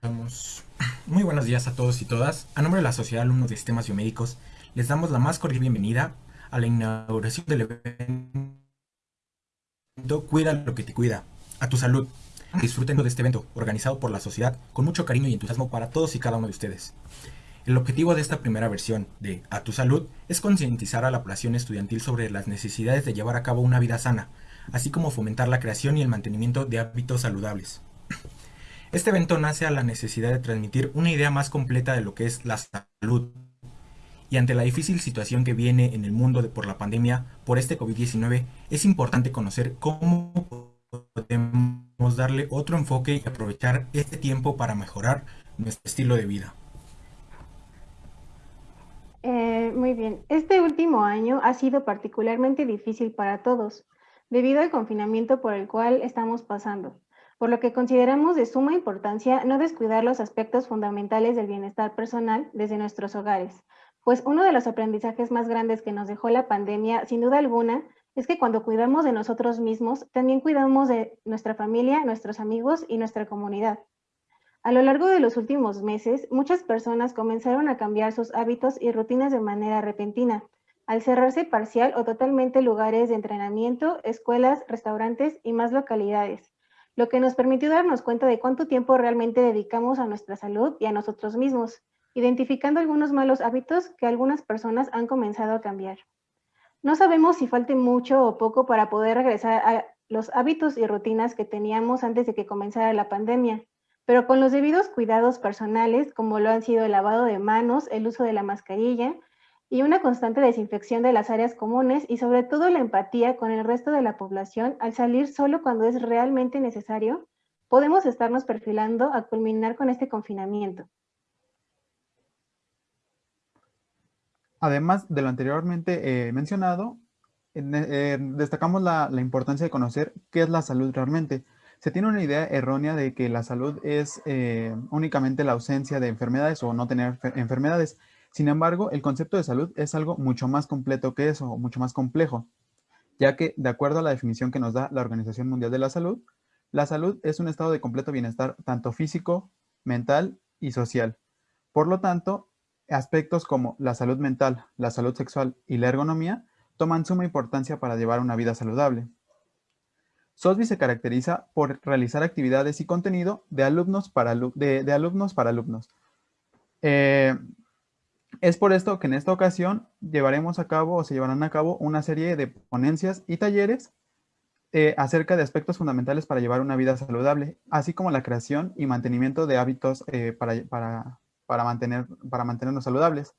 Comenzamos. Muy buenos días a todos y todas. A nombre de la Sociedad de Alumnos de Sistemas Biomédicos, les damos la más cordial bienvenida a la inauguración del evento Cuida lo que te cuida, a tu salud. Disfruten de este evento, organizado por la sociedad, con mucho cariño y entusiasmo para todos y cada uno de ustedes. El objetivo de esta primera versión de A tu salud es concientizar a la población estudiantil sobre las necesidades de llevar a cabo una vida sana, así como fomentar la creación y el mantenimiento de hábitos saludables. Este evento nace a la necesidad de transmitir una idea más completa de lo que es la salud. Y ante la difícil situación que viene en el mundo por la pandemia por este COVID-19, es importante conocer cómo podemos darle otro enfoque y aprovechar este tiempo para mejorar nuestro estilo de vida. Eh, muy bien. Este último año ha sido particularmente difícil para todos, debido al confinamiento por el cual estamos pasando por lo que consideramos de suma importancia no descuidar los aspectos fundamentales del bienestar personal desde nuestros hogares, pues uno de los aprendizajes más grandes que nos dejó la pandemia, sin duda alguna, es que cuando cuidamos de nosotros mismos, también cuidamos de nuestra familia, nuestros amigos y nuestra comunidad. A lo largo de los últimos meses, muchas personas comenzaron a cambiar sus hábitos y rutinas de manera repentina, al cerrarse parcial o totalmente lugares de entrenamiento, escuelas, restaurantes y más localidades, lo que nos permitió darnos cuenta de cuánto tiempo realmente dedicamos a nuestra salud y a nosotros mismos, identificando algunos malos hábitos que algunas personas han comenzado a cambiar. No sabemos si falte mucho o poco para poder regresar a los hábitos y rutinas que teníamos antes de que comenzara la pandemia, pero con los debidos cuidados personales, como lo han sido el lavado de manos, el uso de la mascarilla, y una constante desinfección de las áreas comunes y sobre todo la empatía con el resto de la población al salir solo cuando es realmente necesario, podemos estarnos perfilando a culminar con este confinamiento. Además de lo anteriormente eh, mencionado, eh, destacamos la, importancia de conocer qué es la salud realmente. Se tiene una idea errónea de que la salud es eh, únicamente la ausencia de enfermedades o no tener enfermedades. Sin embargo, el concepto de salud es algo mucho más completo que eso, mucho más complejo, ya que, de acuerdo a la definición que nos da la Organización Mundial de la Salud, la salud es un estado de completo bienestar tanto físico, mental y social. Por lo tanto, aspectos como la salud mental, la salud sexual y la ergonomía toman suma importancia para llevar una vida saludable. SOSBI se caracteriza por realizar actividades y contenido de alumnos para, de, alumnos, para alumnos. Eh, es por esto que en esta ocasión llevaremos a cabo o se llevarán a cabo una serie de ponencias y talleres eh, acerca de aspectos fundamentales para llevar una vida saludable, así como la creación y mantenimiento de hábitos eh, para, mantener, para mantenernos saludables.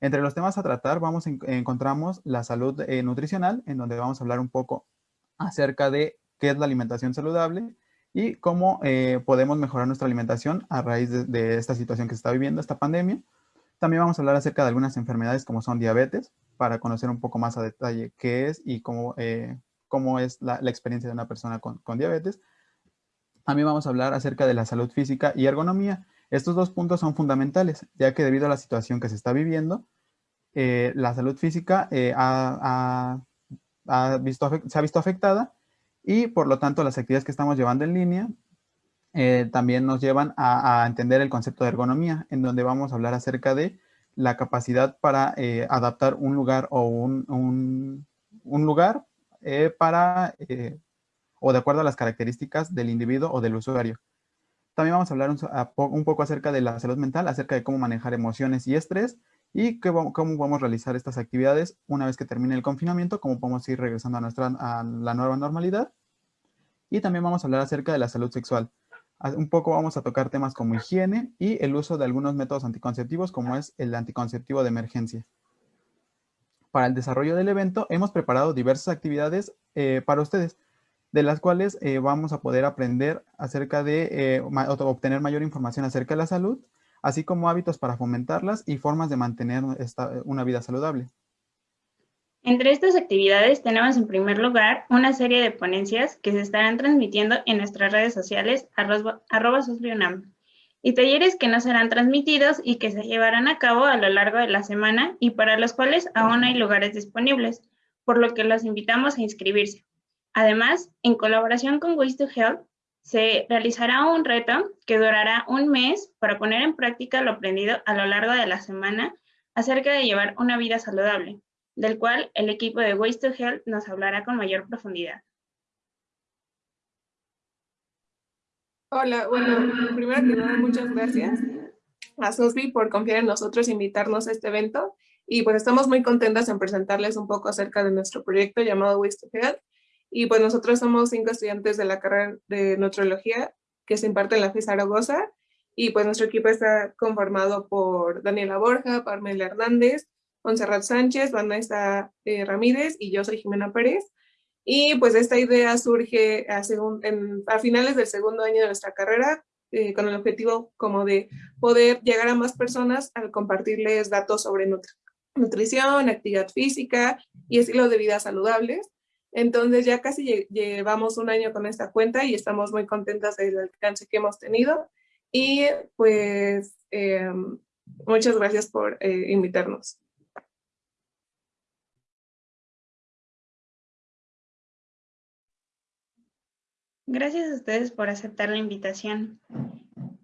Entre los temas a tratar vamos encontramos la salud eh, nutricional, en donde vamos a hablar un poco acerca de qué es la alimentación saludable y cómo podemos mejorar nuestra alimentación a raíz de esta situación que se está viviendo, esta pandemia. También vamos a hablar acerca de algunas enfermedades como son diabetes, para conocer un poco más a detalle qué es y cómo, eh, cómo es la, experiencia de una persona con, diabetes. También vamos a hablar acerca de la salud física y ergonomía. Estos dos puntos son fundamentales, ya que debido a la situación que se está viviendo, eh, la salud física eh, visto, se ha visto afectada y por lo tanto las actividades que estamos llevando en línea eh, también nos llevan a, entender el concepto de ergonomía, en donde vamos a hablar acerca de la capacidad para eh, adaptar un lugar o un, lugar eh, para, o de acuerdo a las características del individuo o del usuario. También vamos a hablar un, poco acerca de la salud mental, acerca de cómo manejar emociones y estrés y cómo, cómo podemos realizar estas actividades una vez que termine el confinamiento, cómo podemos ir regresando a, nuestra, a la nueva normalidad. Y también vamos a hablar acerca de la salud sexual un poco vamos a tocar temas como higiene y el uso de algunos métodos anticonceptivos como es el anticonceptivo de emergencia. Para el desarrollo del evento hemos preparado diversas actividades eh, para ustedes, de las cuales eh, vamos a poder aprender acerca de eh, obtener mayor información acerca de la salud, así como hábitos para fomentarlas y formas de mantener una vida saludable. Entre estas actividades tenemos en primer lugar una serie de ponencias que se estarán transmitiendo en nuestras redes sociales arroba y talleres que no serán transmitidos y que se llevarán a cabo a lo largo de la semana y para los cuales aún hay lugares disponibles, por lo que los invitamos a inscribirse. Además, en colaboración con Ways to Health, se realizará un reto que durará un mes para poner en práctica lo aprendido a lo largo de la semana acerca de llevar una vida saludable, del cual el equipo de Waste to Health nos hablará con mayor profundidad. Hola, bueno, primero que nada, muchas gracias a SOSBI por confiar en nosotros e invitarnos a este evento. Y pues estamos muy contentas en presentarles un poco acerca de nuestro proyecto llamado Waste to Health, y pues nosotros somos cinco estudiantes de la carrera de nutrología que se imparte en la FIS Zaragoza. Y pues nuestro equipo está conformado por Daniela Borja, Parmela Hernández, Monserrat Sánchez, Vanessa eh, Ramírez y yo soy Jimena Pérez. Y pues esta idea surge a, finales del segundo año de nuestra carrera eh, con el objetivo como de poder llegar a más personas al compartirles datos sobre nutrición, actividad física y estilo de vida saludables. Entonces ya casi llevamos un año con esta cuenta y estamos muy contentas del alcance que hemos tenido. Y pues em, muchas gracias por eh, invitarnos. Gracias a ustedes por aceptar la invitación.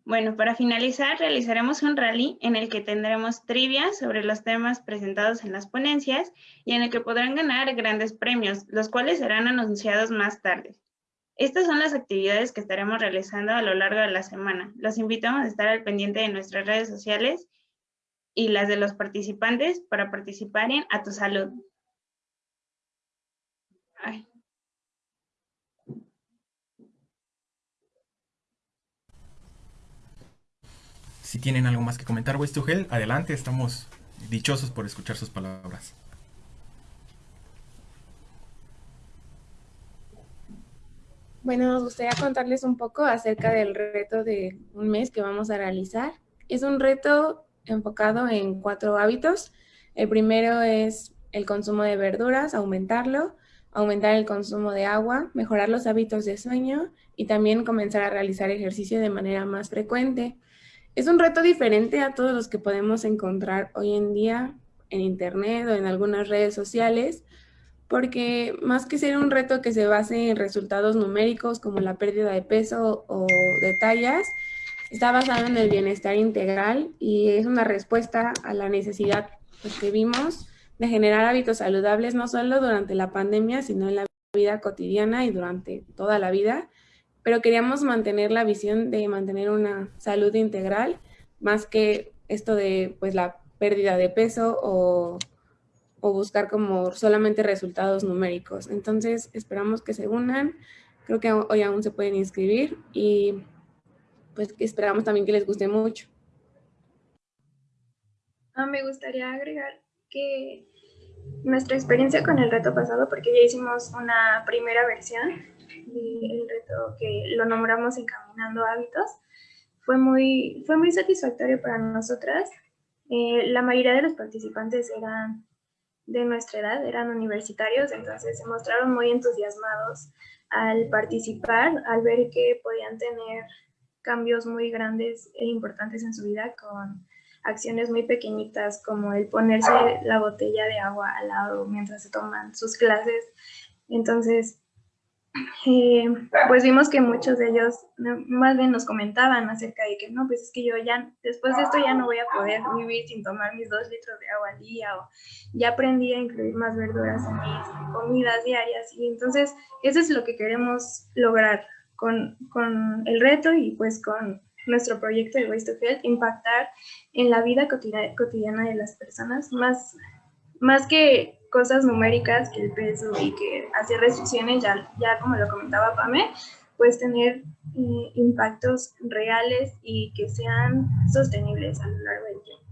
Bueno, para finalizar, realizaremos un rally en el que tendremos trivia sobre los temas presentados en las ponencias y en el que podrán ganar grandes premios, los cuales serán anunciados más tarde. Estas son las actividades que estaremos realizando a lo largo de la semana. Los invitamos a estar al pendiente de nuestras redes sociales y las de los participantes para participar en A Tu Salud. Si tienen algo más que comentar, Gel, adelante, estamos dichosos por escuchar sus palabras. Bueno, nos gustaría contarles un poco acerca del reto de un mes que vamos a realizar. Es un reto enfocado en cuatro hábitos. El primero es el consumo de verduras, aumentarlo, aumentar el consumo de agua, mejorar los hábitos de sueño y también comenzar a realizar ejercicio de manera más frecuente. Es un reto diferente a todos los que podemos encontrar hoy en día en internet o en algunas redes sociales, porque más que ser un reto que se base en resultados numéricos como la pérdida de peso o de tallas, está basado en el bienestar integral y es una respuesta a la necesidad pues, que vimos de generar hábitos saludables no solo durante la pandemia, sino en la vida cotidiana y durante toda la vida, pero queríamos mantener la visión de mantener una salud integral, más que esto de pues la pérdida de peso o, o buscar como solamente resultados numéricos. Entonces esperamos que se unan, creo que hoy aún se pueden inscribir y pues esperamos también que les guste mucho. Ah, me gustaría agregar que nuestra experiencia con el reto pasado, porque ya hicimos una primera versión, el reto que lo nombramos Encaminando Hábitos. Fue muy, fue muy satisfactorio para nosotras. Eh, la mayoría de los participantes eran de nuestra edad, eran universitarios, entonces se mostraron muy entusiasmados al participar, al ver que podían tener cambios muy grandes e importantes en su vida con acciones muy pequeñitas como el ponerse la botella de agua al lado mientras se toman sus clases. Entonces, eh, pues vimos que muchos de ellos más bien nos comentaban acerca de que no, pues es que yo ya, después de esto ya no voy a poder vivir sin tomar mis dos litros de agua al día ya aprendí a incluir más verduras en mis comidas diarias y entonces eso es lo que queremos lograr con, con el reto y pues con nuestro proyecto de Waste to Health, impactar en la vida cotidiana de las personas, más, más que cosas numéricas que el peso y que hacer restricciones, ya, ya como lo comentaba Pame, pues tener eh, impactos reales y que sean sostenibles a lo largo del tiempo.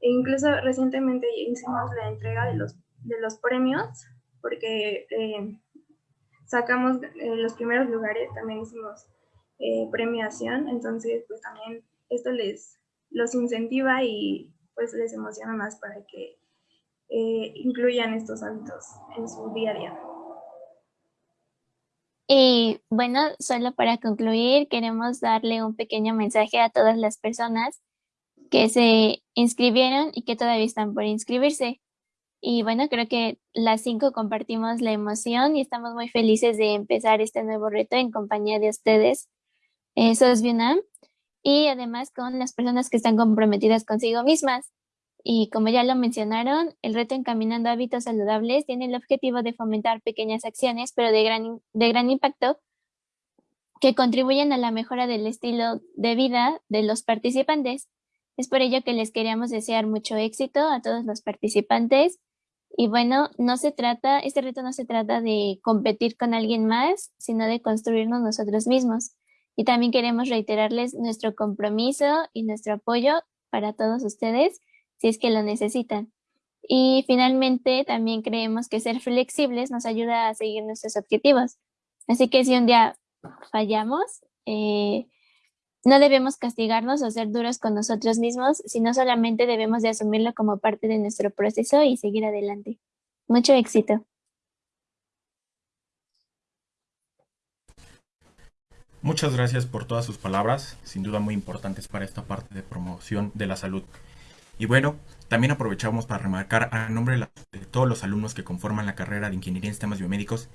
E incluso recientemente hicimos la entrega de los, de los premios, porque eh, sacamos eh, los primeros lugares, también hicimos premiación, entonces pues también esto les los incentiva y pues les emociona más para que eh, incluyan estos hábitos en su día a día. Y bueno, solo para concluir, queremos darle un pequeño mensaje a todas las personas que se inscribieron y que todavía están por inscribirse. Y bueno, creo que las cinco compartimos la emoción y estamos muy felices de empezar este nuevo reto en compañía de ustedes, eh, SOSBIUNAM, y además con las personas que están comprometidas consigo mismas. Y como ya lo mencionaron, el reto Encaminando Hábitos Saludables tiene el objetivo de fomentar pequeñas acciones, pero de gran, de gran impacto, que contribuyen a la mejora del estilo de vida de los participantes. Es por ello que les queríamos desear mucho éxito a todos los participantes. Y bueno, no se trata, este reto no se trata de competir con alguien más, sino de construirnos nosotros mismos. Y también queremos reiterarles nuestro compromiso y nuestro apoyo para todos ustedes si es que lo necesitan. Y finalmente, también creemos que ser flexibles nos ayuda a seguir nuestros objetivos. Así que si un día fallamos, eh, no debemos castigarnos o ser duros con nosotros mismos, sino solamente debemos de asumirlo como parte de nuestro proceso y seguir adelante. Mucho éxito. Muchas gracias por todas sus palabras, sin duda muy importantes para esta parte de promoción de la salud. Y bueno, también aprovechamos para remarcar a nombre de todos los alumnos que conforman la carrera de Ingeniería en Sistemas Biomédicos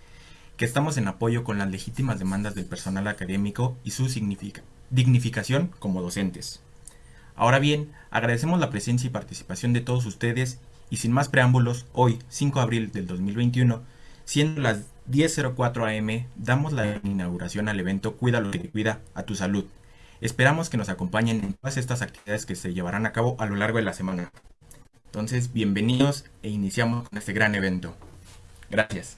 que estamos en apoyo con las legítimas demandas del personal académico y su dignificación como docentes. Ahora bien, agradecemos la presencia y participación de todos ustedes y sin más preámbulos, hoy, 5 de abril del 2021, siendo las 10.04 am, damos la inauguración al evento Cuida lo que cuida a tu salud, Esperamos que nos acompañen en todas estas actividades que se llevarán a cabo a lo largo de la semana. Entonces, bienvenidos e iniciamos con este gran evento. Gracias.